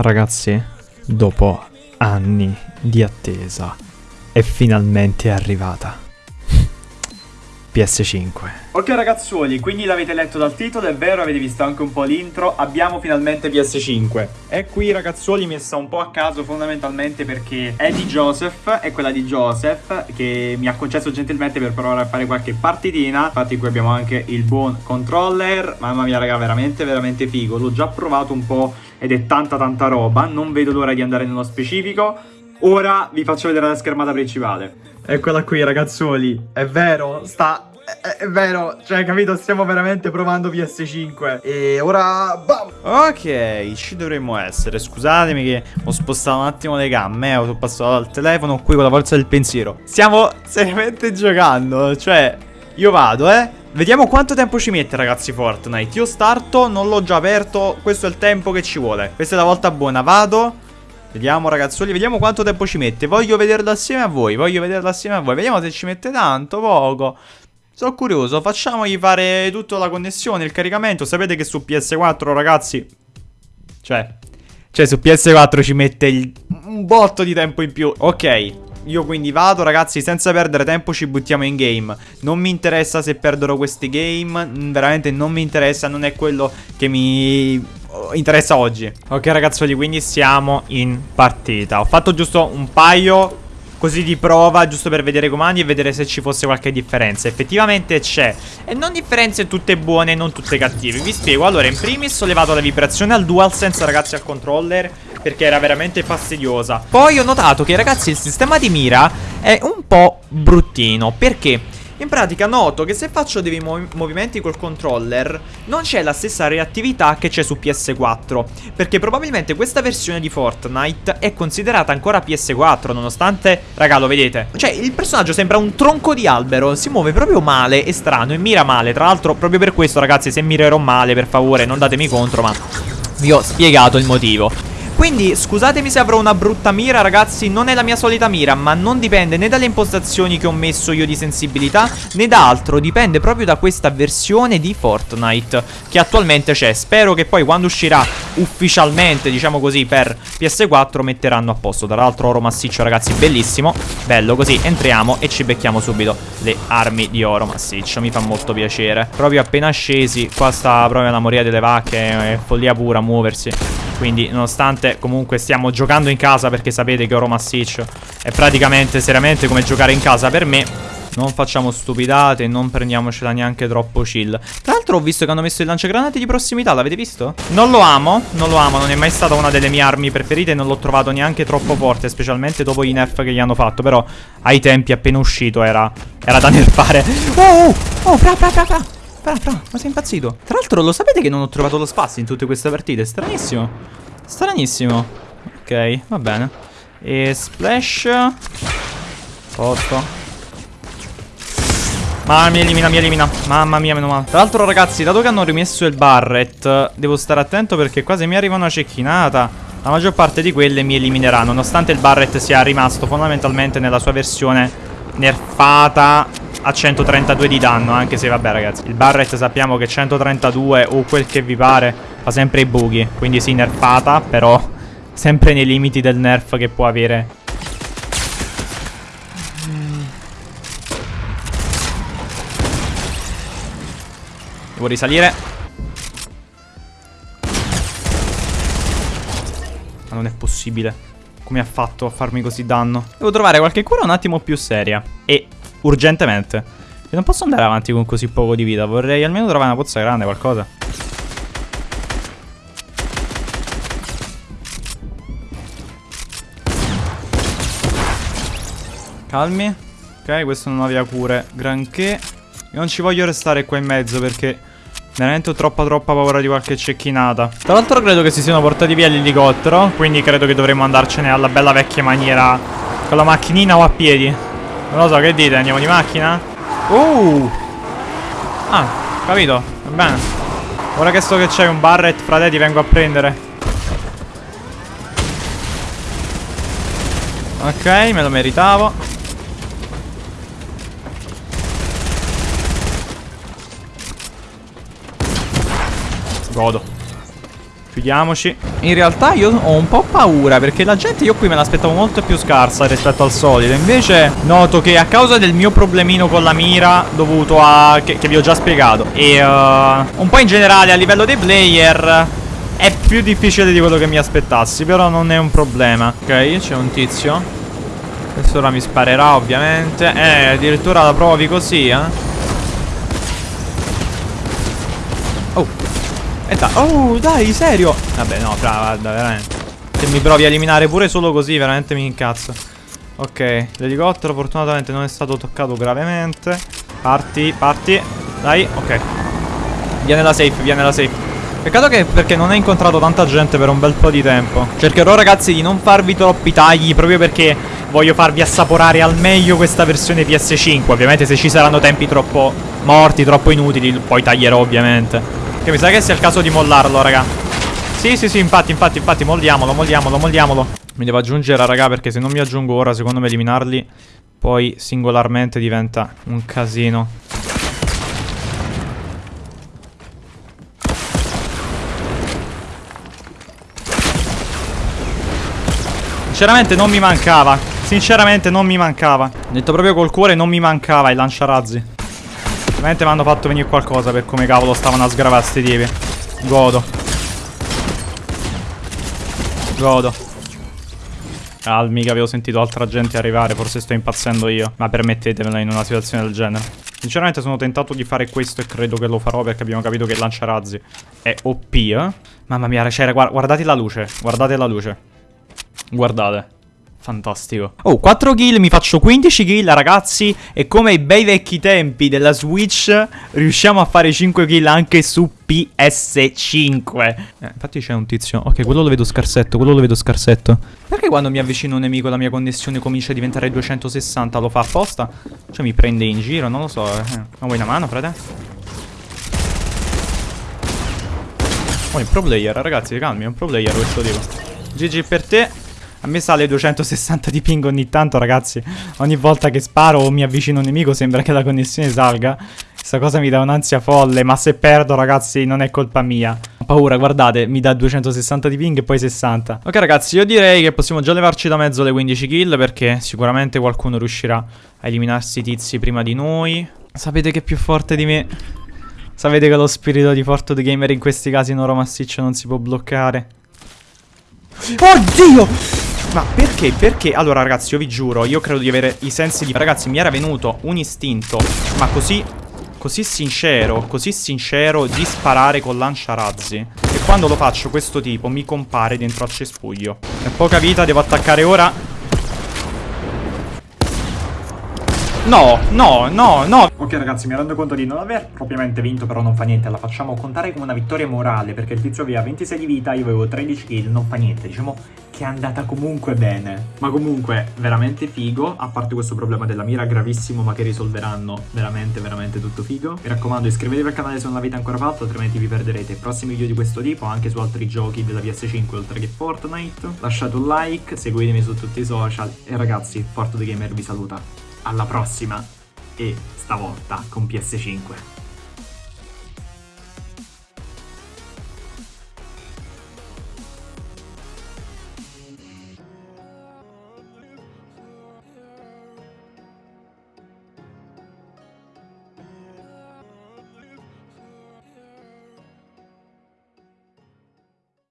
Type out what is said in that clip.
Ragazzi, dopo anni di attesa, è finalmente arrivata. PS5. Ok ragazzuoli, quindi l'avete letto dal titolo, è vero, avete visto anche un po' l'intro, abbiamo finalmente PS5. E qui ragazzuoli messa un po' a caso fondamentalmente perché è di Joseph, è quella di Joseph che mi ha concesso gentilmente per provare a fare qualche partitina. Infatti qui abbiamo anche il buon controller, mamma mia raga, veramente veramente figo. L'ho già provato un po' ed è tanta tanta roba, non vedo l'ora di andare nello specifico. Ora vi faccio vedere la schermata principale. Eccola qui ragazzuoli, è vero, sta... È, è vero, cioè capito, stiamo veramente provando PS5 E ora... Bam! Ok, ci dovremmo essere. Scusatemi che ho spostato un attimo le gambe, eh, ho passato dal telefono qui con la forza del pensiero. Stiamo seriamente giocando, cioè io vado, eh. Vediamo quanto tempo ci mette ragazzi Fortnite. Io starto, non l'ho già aperto. Questo è il tempo che ci vuole. Questa è la volta buona, vado Vediamo ragazzoli, vediamo quanto tempo ci mette. Voglio vederlo assieme a voi, voglio vederlo assieme a voi. Vediamo se ci mette tanto, poco. Sono curioso, facciamogli fare tutta la connessione, il caricamento. Sapete che su PS4 ragazzi Cioè, cioè su PS4 ci mette il, un botto di tempo in più. Ok, io quindi vado ragazzi senza perdere tempo ci buttiamo in game. Non mi interessa se perderò questi game Veramente non mi interessa Non è quello che mi interessa oggi. Ok ragazzoli quindi siamo in partita. Ho fatto giusto un paio così di prova giusto per vedere i comandi e vedere se ci fosse qualche differenza. Effettivamente c'è. E non differenze tutte buone e non tutte cattive. Vi spiego. Allora in primis ho levato la vibrazione al DualSense ragazzi al controller Perché era veramente fastidiosa. Poi ho notato che ragazzi il sistema di mira è un po' bruttino. Perché? In pratica noto che se faccio dei mov movimenti col controller non c'è la stessa reattività che c'è su PS4 Perché probabilmente questa versione di Fortnite è considerata ancora PS4 nonostante, raga lo vedete. Cioè il personaggio sembra un tronco di albero, si muove proprio male e strano e mira male. Tra l'altro proprio per questo ragazzi se mirerò male per favore non datemi contro ma vi ho spiegato il motivo quindi scusatemi se avrò una brutta mira ragazzi Non è la mia solita mira Ma non dipende né dalle impostazioni che ho messo io di sensibilità Né da altro Dipende proprio da questa versione di Fortnite Che attualmente c'è. Spero che poi quando uscirà ufficialmente Diciamo così per PS4 metteranno a posto. Tra l'altro oro massiccio ragazzi bellissimo. Bello così. Entriamo e ci becchiamo subito Le armi di oro massiccio. Mi fa molto piacere. Proprio appena scesi Qua sta proprio la moria delle vacche È follia pura muoversi quindi nonostante comunque stiamo giocando in casa perché sapete che oro massiccio è praticamente seriamente come giocare in casa per me non facciamo stupidate, non prendiamocela neanche troppo chill. Tra l'altro ho visto che hanno messo il lanciagranate di prossimità, l'avete visto? Non lo amo, non lo amo, non è mai stata una delle mie armi preferite Non l'ho trovato neanche troppo forte, specialmente dopo i nerf che gli hanno fatto Però ai tempi appena uscito era, era da nerfare. Oh, oh, oh, fra, fra, fra, fra Fra, fra, ma sei impazzito? Tra l'altro lo sapete che non ho trovato lo spazio in tutte queste partite? Stranissimo. Stranissimo. Ok, va bene. E splash. Posto. Mamma mia, elimina, mi elimina. Mamma mia, meno male. Tra l'altro ragazzi, dato che hanno rimesso il Barret Devo stare attento perché qua se mi arriva una cecchinata La maggior parte di quelle mi eliminerà Nonostante il Barret sia rimasto fondamentalmente nella sua versione nerfata a 132 di danno Anche se vabbè ragazzi Il Barret sappiamo che 132 o quel che vi pare Fa sempre i buchi Quindi sì nerfata però Sempre nei limiti del nerf che può avere. Devo risalire. Ma non è possibile. Come ha fatto a farmi così danno? Devo trovare qualche cura un attimo più seria. E urgentemente. E non posso andare avanti con così poco di vita Vorrei almeno trovare una pozza grande, qualcosa. Calmi. Ok, questo non aveva cure. Granché. Io non ci voglio restare qua in mezzo perché Veramente ho troppa troppa paura di qualche cecchinata Tra l'altro credo che si siano portati via l'elicottero Quindi credo che dovremmo andarcene alla bella vecchia maniera Con la macchinina o a piedi Non lo so, che dite? Andiamo di macchina? Uh! Ah, capito, va bene. Ora che so che c'è un barret fra te ti vengo a prendere. Ok, me lo meritavo. Godo Chiudiamoci. In realtà io ho un po' paura perché la gente io qui me l'aspettavo molto più scarsa rispetto al solito. Invece noto che a causa del mio problemino con la mira dovuto a... che, che vi ho già spiegato e uh, un po' in generale a livello dei player è più difficile di quello che mi aspettassi, però non è un problema. Ok, c'è un tizio. Questo ora mi sparerà ovviamente. Eh, addirittura la provi così, eh. E da Oh, dai, serio? Vabbè, no, brava, guarda, veramente. Se mi provi a eliminare pure solo così, veramente mi incazzo. Ok, l'elicottero fortunatamente non è stato toccato gravemente. Parti, parti. Dai, ok. Viene la safe, viene la safe. Peccato che perché non hai incontrato tanta gente per un bel po' di tempo. Cercherò ragazzi di non farvi troppi tagli Proprio perché voglio farvi assaporare al meglio questa versione PS5 Ovviamente se ci saranno tempi troppo morti, troppo inutili Poi taglierò ovviamente che mi sa che sia il caso di mollarlo, raga. Sì, sì, sì, infatti, infatti, infatti, molliamolo, molliamolo, molliamolo. Mi devo aggiungere, raga, perché se non mi aggiungo ora, secondo me eliminarli poi singolarmente diventa un casino. Sinceramente non mi mancava. Sinceramente non mi mancava. Detto proprio col cuore non mi mancava il lanciarazzi. Ovviamente mi hanno fatto venire qualcosa per come cavolo stavano a sgravare sti tipi. Godo. Godo. Calmi che avevo sentito altra gente arrivare, forse sto impazzendo io. Ma permettetemelo in una situazione del genere. Sinceramente sono tentato di fare questo e credo che lo farò perché abbiamo capito che il lanciarazzi è OP, eh? Mamma mia, cioè, guardate la luce, guardate la luce. Guardate. Fantastico. Oh, 4 kill, mi faccio 15 kill, ragazzi. E come ai bei vecchi tempi della Switch, riusciamo a fare 5 kill anche su PS5. Eh, infatti c'è un tizio. Ok, quello lo vedo scarsetto, quello lo vedo scarsetto. Perché quando mi avvicino un nemico la mia connessione comincia a diventare 260? Lo fa apposta? Cioè mi prende in giro, non lo so. Eh. Ma vuoi una mano, frate? Oh, è un pro player, ragazzi, calmi, è un pro player questo tipo. GG per te. A me sale 260 di ping ogni tanto, ragazzi. Ogni volta che sparo o mi avvicino a un nemico sembra che la connessione salga. Questa cosa mi dà un'ansia folle, ma se perdo, ragazzi, non è colpa mia. Ho paura, guardate, mi dà 260 di ping e poi 60. Ok, ragazzi, io direi che possiamo già levarci da mezzo le 15 kill, perché sicuramente qualcuno riuscirà a eliminarsi i tizi prima di noi. Sapete che è più forte di me. Sapete che lo spirito di Forto the Gamer in questi casi in oro massiccio non si può bloccare. Oddio! Ma perché? Perché? Allora ragazzi io vi giuro Io credo di avere i sensi di... Ragazzi mi era venuto un istinto Ma così... Così sincero Così sincero di sparare con lanciarazzi E quando lo faccio questo tipo Mi compare dentro al cespuglio È poca vita devo attaccare ora No, no, no, no. Ok ragazzi mi rendo conto di non aver propriamente vinto Però non fa niente. La facciamo contare come una vittoria morale Perché il tizio aveva 26 di vita Io avevo 13 kill Non fa niente. Diciamo che è andata comunque bene. Ma comunque veramente figo A parte questo problema della mira gravissimo Ma che risolveranno veramente veramente tutto figo. Mi raccomando iscrivetevi al canale se non l'avete ancora fatto Altrimenti vi perderete i prossimi video di questo tipo Anche su altri giochi della PS5 oltre che Fortnite. Lasciate un like Seguitemi su tutti i social. E ragazzi Forte the Gamer vi saluta alla prossima e stavolta con PS5.